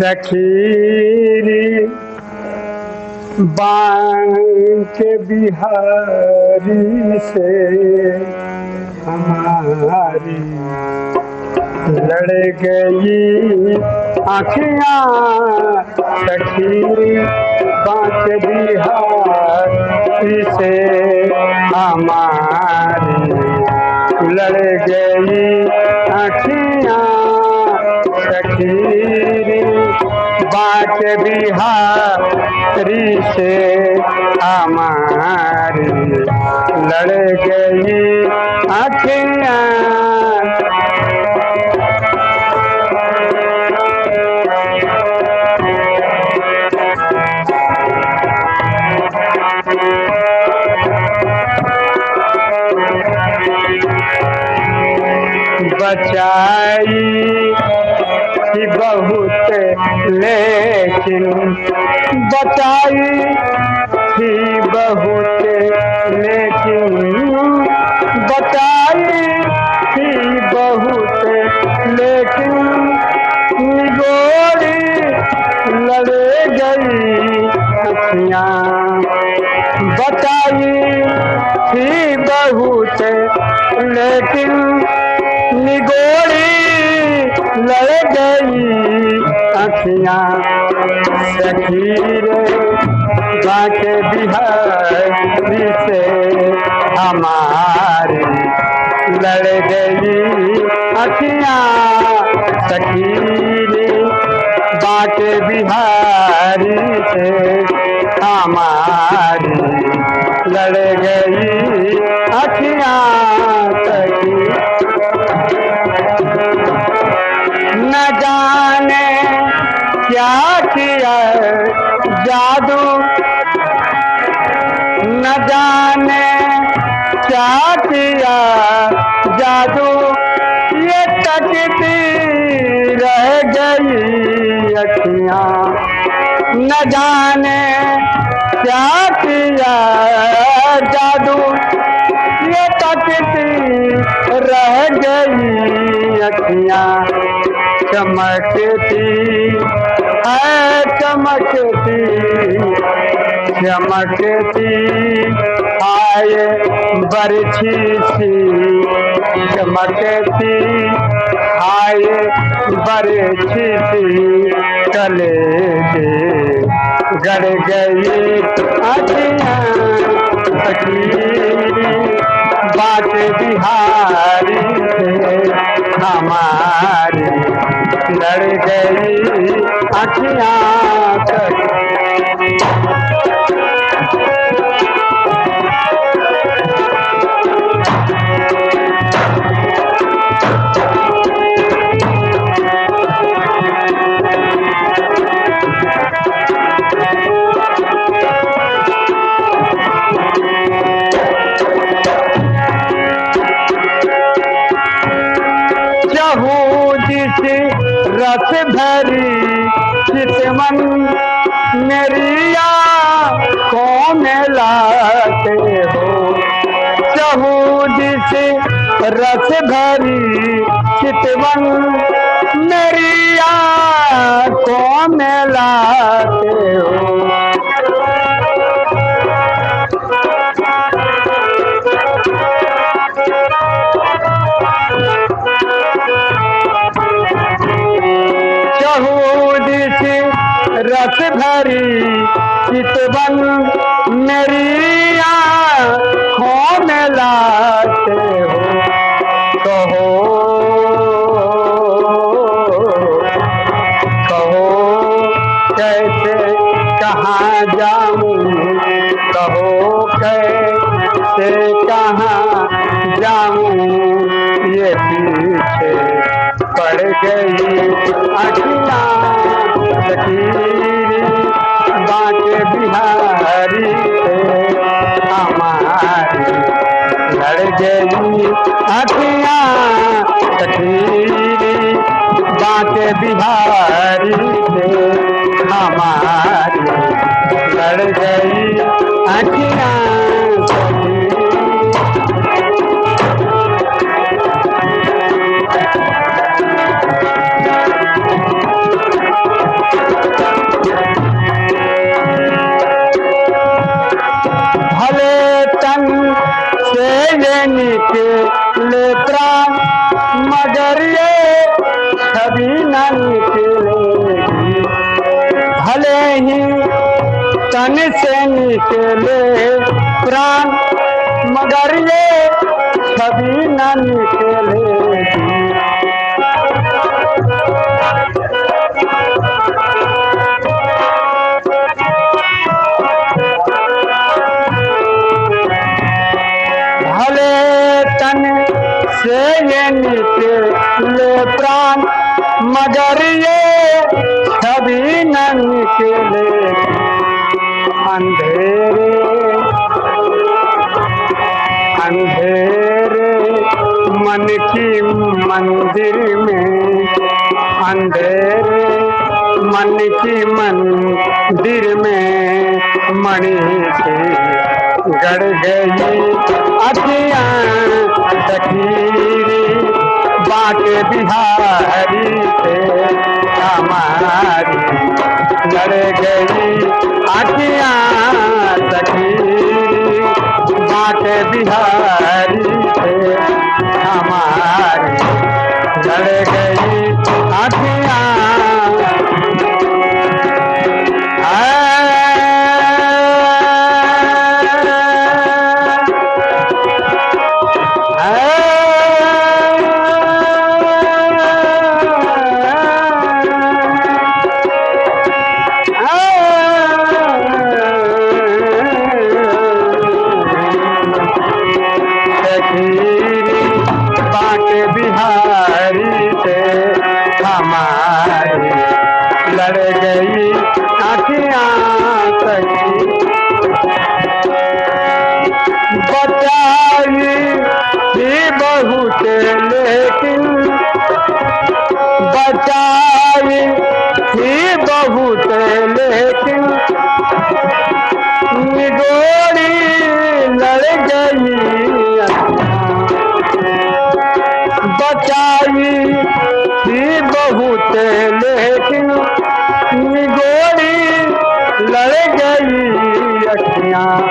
सखीरी बांक बिहारी से हमारी लड़ गई। आखियाँ सखी बांक बिहारी से हमारी लड़ गई। आखियाँ सखी बात बिहारी से हमारी लड़ गई अखियाँ बचाई लेकिन बचाई अखियाँ सखीर बाके बिहारी से हमारी लड़ गई। अखियाँ सखीर बाके बिहारी से हमारी लड़ गई। अखियाँ क्या जादू न जाने क्या किया। जादू ये तकती रह गई अखियाँ। न जाने क्या किया जादू ये तकती रह गई अखियाँ। चमकती है चमकती चमकती आए बरछी सी। चमकती आए बरछी सी। कले दे गड़ गई बात बिहारी हमारी। लड़ गई। अखियाँ तक रस भरी चितवन मेरिया को मिलाते हो? रस भरी चितवन मेरी आँखों में हो? कैसे कहाँ जाऊँ, कहो कैसे कहाँ जाऊँ। ये पीछे पड़ गई अखियाँ लकीरी बिहारी हमारी लड़ गई अखियाँ लकीरी बाटे बिहारी से हमारी लड़ गई अखिया भले तन से मगर ये कभी न निकलेगी। भले ही तन से निकले प्राण, मगर ये कभी न से निकले प्राण मगर ये न निकले अंधेरे। अंधेरे, मन की मंदिर में अंधेरे। मन की मंदिर में मणि से गड़ गई अखियाँ तकीरी बाके बिहारी से। हमारी चढ़ गई आखिया सखी। बाबा बाके बिहारी से। हमारी लड़ गई आखियाँ ही बहुत लेकिन बचाई ही बहुत लेकिन निगोरी लड़ गई बचाई ही बहुत लेकिन निगोरी लड़ गई अखियाँ।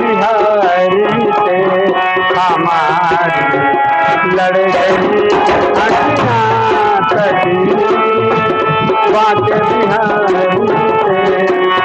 बिहारी से लड़ गई अखियाँ सखीरे बाटे बिहारी। से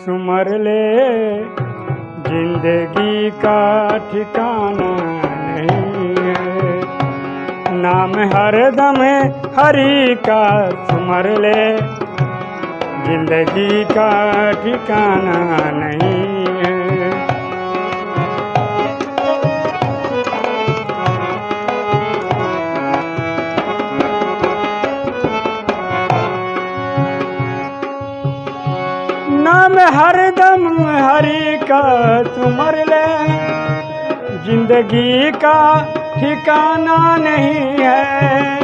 सुमर ले, ज़िंदगी का ठिकाना नहीं है। नाम हर दम हरी का सुमर ले, ज़िंदगी का ठिकाना नहीं हरि का सुमर ले। ज़िंदगी का ठिकाना नहीं है।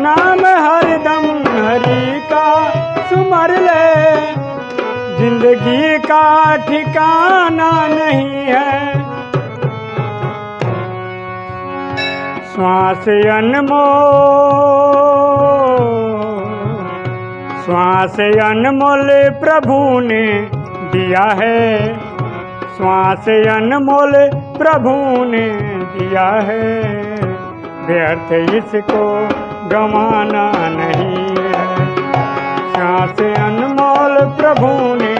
नाम हरदम हरि का सुमर ले। ज़िंदगी का ठिकाना नहीं है। श्वास अनमोल श्वास अनमोल प्रभु ने दिया है। श्वास अनमोल प्रभु ने दिया है। व्यर्थ इसको गंवाना नहीं है। श्वास अनमोल प्रभु ने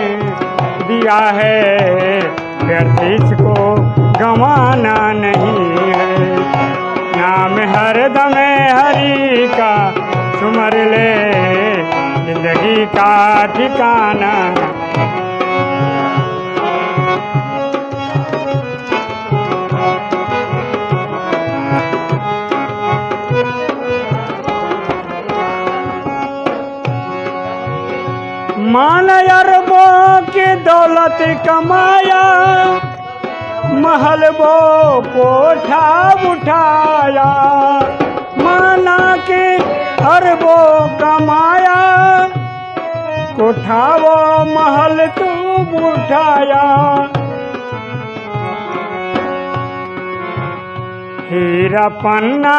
दिया है। व्यर्थ इसको गंवाना नहीं है। नाम हरदम हरि का सुमर ले, ज़िंदगी का ठिकाना दौलत कमाया महल वो कोठा उठाया। माना कि अरबो कमाया कोठा वो महल तू उठाया। हीरा पन्ना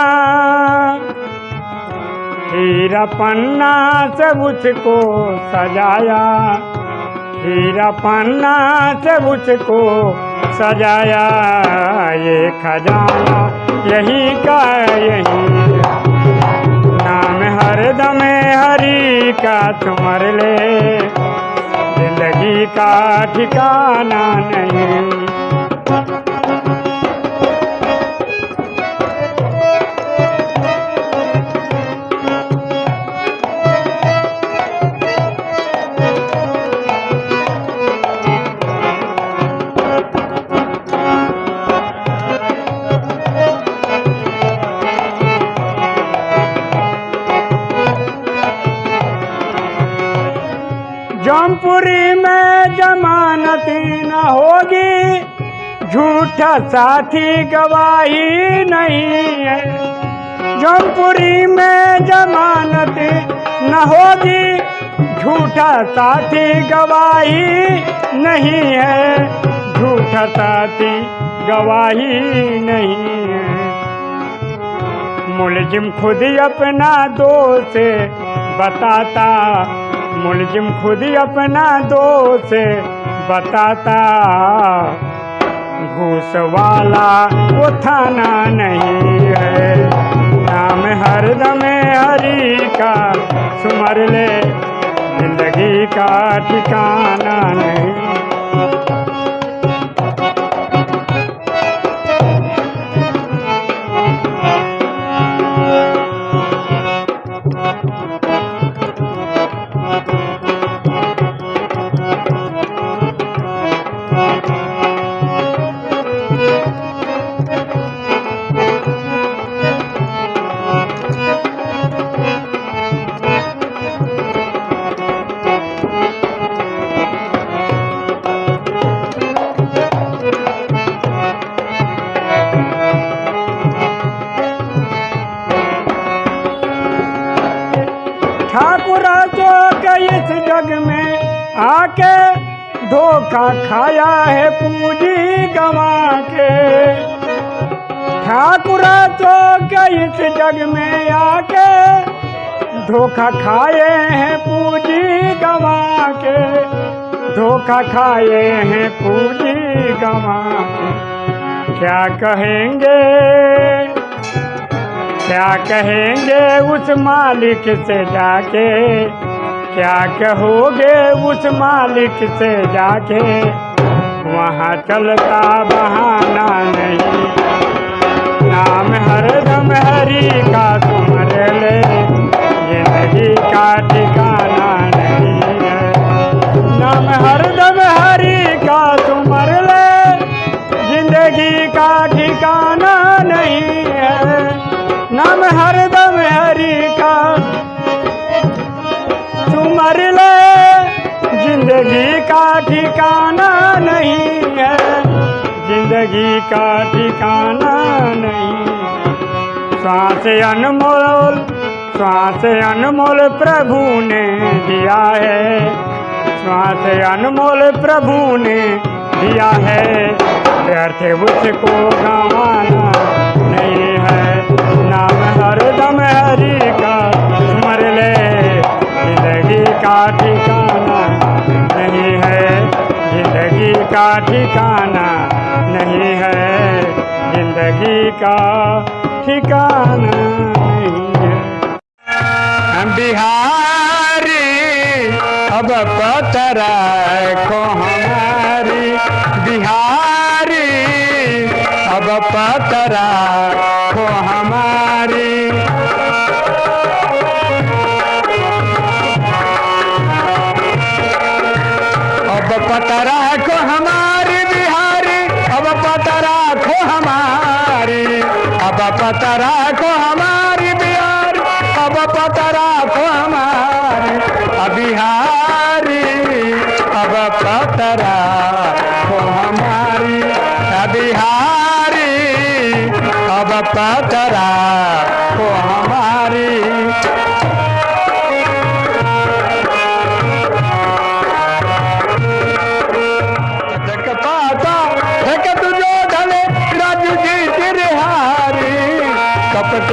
हीरा पन्ना से उसको सजाया। हीरा पन्ना से उसको सजाया। ये खजाना यही का यही। नाम हर हरदम हरी का तुमर ले। ज़िंदगी का ठिकाना नहीं। झूठा साथी गवाही नहीं है। जौनपुरी में जमानत न होगी। झूठा साथी गवाही नहीं है। झूठा साथी गवाही नहीं है। मुलजिम खुद ही अपना दोष बताता। मुलजिम खुद ही अपना दोष बताता। घूस वाला वो थाना नहीं है। नाम हर हरदम हरी का, सुमर ले ज़िंदगी का ठिकाना नहीं। जग में आके धोखा खाया है पूंजी गवा के। ठाकुर के इस जग में आके धोखा खाए हैं पूंजी गवा के। धोखा खाए हैं पूंजी गवा क्या कहेंगे? क्या कहेंगे उस मालिक से जाके? क्या कहोगे उस मालिक से जाके? वहाँ चलता बहाना नहीं। नाम हर हरदम हरी का तुमर ले। ज़िंदगी का ठिकाना नहीं है। नाम हरदम हरी का तुमर ले। ज़िंदगी का ठिकाना नहीं है। नाम हरी ज़िंदगी का ठिकाना नहीं है। ज़िंदगी का ठिकाना नहीं श्वास अनमोल श्वास अनमोल प्रभु ने दिया है। श्वास अनमोल प्रभु ने दिया है। व्यर्थ उसको गंवाना नहीं है। नाम हरदम हरी का स्मर ले। ज़िंदगी का ठिकाना का ठिकाना नहीं है, ज़िंदगी का ठिकाना नहीं है। हम बिहारी, अब पतरा को हमारी। बिहारी, अब पतरा अब पतरा को हमारी बिहारी, अब पतरा को हमारी। अब पतरा को हमारी बिहारी, अब पतरा को हमारी। अब बिहारी, अब पतरा को हमारी। बिहारी, अब पतरा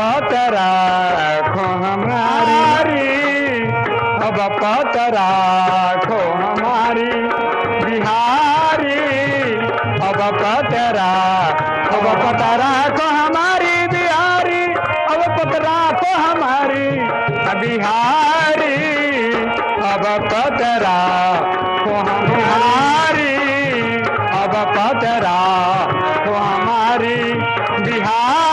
पतरा खो हमारी अब पतरा खो हमारी बिहारी अब पतरा अब पतरा को हमारी बिहारी अब पतरा को हमारी बिहारी अब पतरा को हमारी अब पतरा को हमारी बिहारी